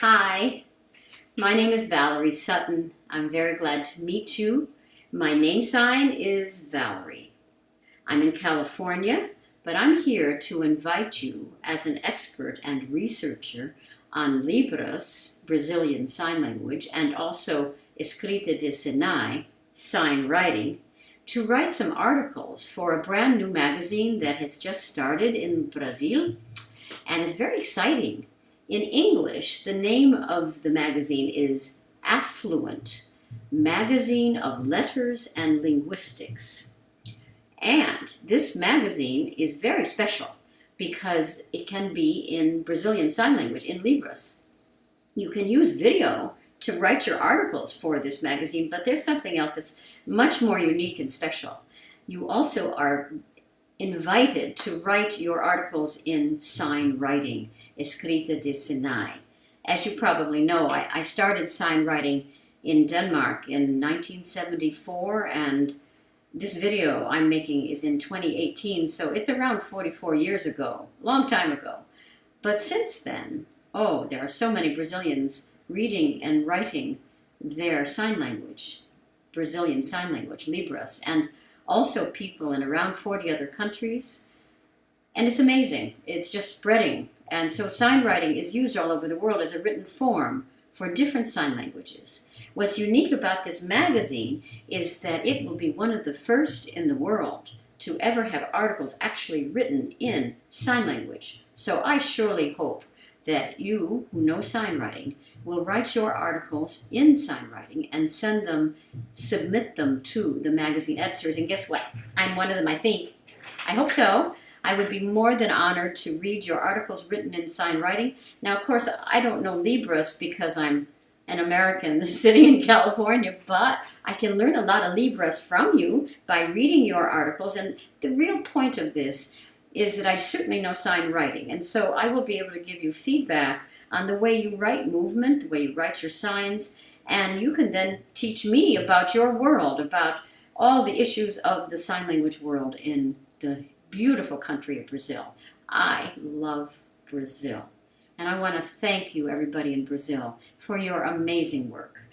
Hi, my name is Valerie Sutton. I'm very glad to meet you. My name sign is Valerie. I'm in California, but I'm here to invite you as an expert and researcher on Libras, Brazilian Sign Language, and also Escrita de Sinais, sign writing, to write some articles for a brand new magazine that has just started in Brazil and is very exciting. In English, the name of the magazine is Affluent, Magazine of Letters and Linguistics. And this magazine is very special because it can be in Brazilian Sign Language, in Libras. You can use video to write your articles for this magazine, but there's something else that's much more unique and special. You also are invited to write your articles in sign writing, escrita de Sinais. As you probably know, I, I started sign writing in Denmark in 1974, and this video I'm making is in 2018, so it's around 44 years ago, long time ago. But since then, oh, there are so many Brazilians reading and writing their sign language, Brazilian Sign Language, Libras, and also people in around 40 other countries. And it's amazing. It's just spreading. And so sign writing is used all over the world as a written form for different sign languages. What's unique about this magazine is that it will be one of the first in the world to ever have articles actually written in sign language. So I surely hope that you, who know sign writing, will write your articles in sign writing and send them, submit them to the magazine editors. And guess what? I'm one of them, I think. I hope so. I would be more than honored to read your articles written in sign writing. Now, of course, I don't know Libras because I'm an American sitting in California, but I can learn a lot of Libras from you by reading your articles. And the real point of this is that I certainly know sign writing. And so I will be able to give you feedback on the way you write movement, the way you write your signs, and you can then teach me about your world, about all the issues of the sign language world in the beautiful country of Brazil. I love Brazil. And I want to thank you, everybody in Brazil, for your amazing work.